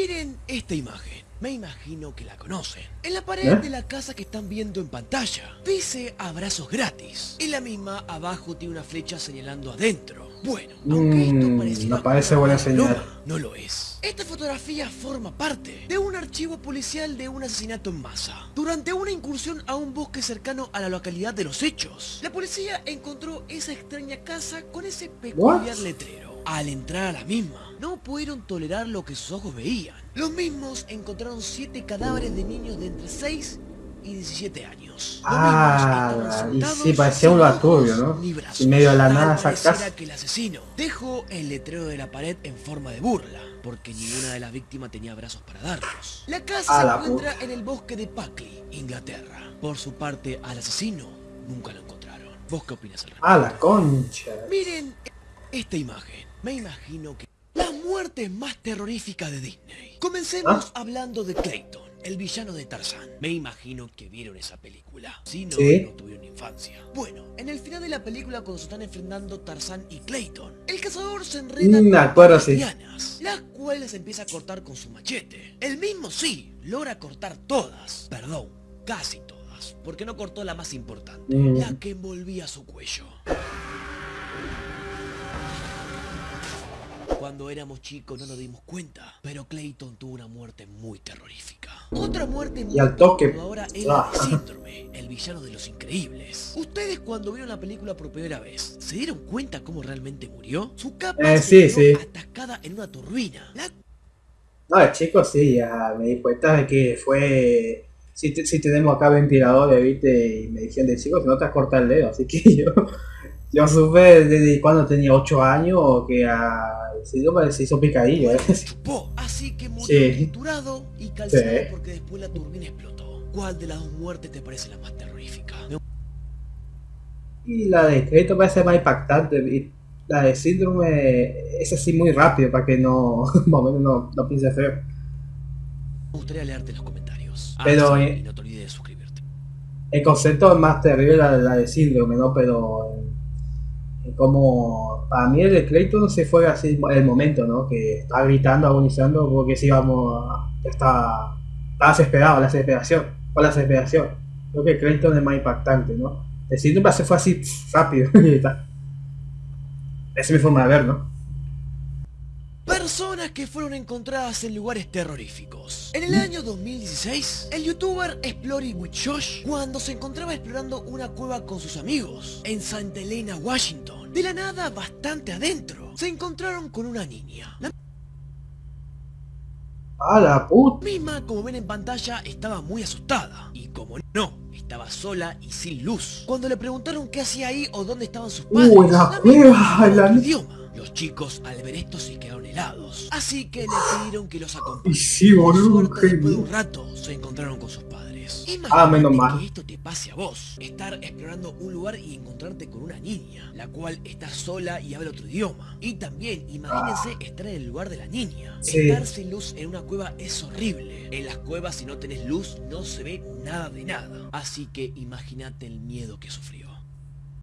Miren esta imagen. Me imagino que la conocen. En la pared ¿Eh? de la casa que están viendo en pantalla, dice abrazos gratis. Y la misma abajo tiene una flecha señalando adentro. Bueno, aunque esto Mm, pareciera no parece buena señal. no lo es. Esta fotografía forma parte de un archivo policial de un asesinato en masa. Durante una incursión a un bosque cercano a la localidad de los hechos, la policía encontró esa extraña casa con ese peculiar What? letrero. Al entrar a la misma, no pudieron tolerar lo que sus ojos veían. Los mismos encontraron siete cadáveres de niños de entre 6 y 17 años. Ah, y sí, parecía un ojos turbio, ¿no? brazos. Y medio de la nada casa. que el asesino dejó el letrero de la pared en forma de burla, porque ninguna de las víctimas tenía brazos para darlos. La casa A la se encuentra en el bosque de Packley, Inglaterra. Por su parte, al asesino nunca lo encontraron. ¿Vos qué opinas al respecto? Ah, la concha. Miren esta imagen. Me imagino que... La muerte más terrorífica de Disney. Comencemos ¿Ah? hablando de Clayton, el villano de Tarzán. Me imagino que vieron esa película. Si no, Sí. no tuvieron infancia. Bueno, en el final de la película cuando se están enfrentando Tarzán y Clayton, el cazador se enreda Mm, con varias sí. las cuales empieza a cortar con su machete. El mismo sí, logra cortar todas. Perdón, casi todas. Porque no cortó la más importante, Mm. la que envolvía su cuello. Cuando éramos chicos no nos dimos cuenta, pero Clayton tuvo una muerte muy terrorífica. Otra muerte muy Y al toque, es la ah. de Síndrome, el villano de los increíbles. Ustedes cuando vieron la película por primera vez, ¿se dieron cuenta cómo realmente murió? Su capa Eh, se sí, quedó sí. atascada en una turbina. La No, de chico sí, ya me di cuenta de que fue... Si, te- si tenemos acá ventiladores, viste, y me dijeron de chico, si no te has cortado el dedo, así que yo... Yo supe desde cuando tenía 8 años que a... Sí, no, se hizo picadillo, ¿eh? así que murió Sí. triturado y calzado Sí. porque después la turbina explotó. ¿Cuál de las dos muertes te parece la más terrorífica? Y la de crédito parece más impactante. Y la de síndrome es así muy rápido para que no, no, no piense feo. Me gustaría leerte los comentarios. Ah, Pero, sí, eh, no te olvides de suscribirte. El concepto es más terrible la, la de síndrome, ¿no? Pero en como para mí el de Clayton se fue así el momento, ¿no? Que estaba gritando, agonizando, porque si íbamos a- ya estaba desesperado, la desesperación, fue la desesperación. Creo que Clayton es más impactante, ¿no? El síndrome se fue así rápido está. Esa es mi forma de ver, ¿no? Personas que fueron encontradas en lugares terroríficos. En el ¿Mm? año 2016, el youtuber Exploring with Josh, cuando se encontraba explorando una cueva con sus amigos en Santa Elena, Washington, de la nada bastante adentro, se encontraron con una niña. La ¡Ah, la puta! misma, como ven en pantalla, estaba muy asustada. Y como no, estaba sola y sin luz. Cuando le preguntaron qué hacía ahí o dónde estaban sus padres, ¡Uh, la cueva! la- idioma. Chicos al ver esto se quedaron helados. Así que le pidieron que los acompañe. Y sí, boludo, después de un rato se encontraron con sus padres. Ah, menos Imagínate mal. que esto te pase a vos. Estar explorando un lugar y encontrarte con una niña, la cual está sola y habla otro idioma. Y también, imagínense estar en el lugar de la niña. Sí. Estar sin luz en una cueva es horrible. En las cuevas si no tenés luz no se ve nada de nada. Así que imagínate el miedo que sufrió.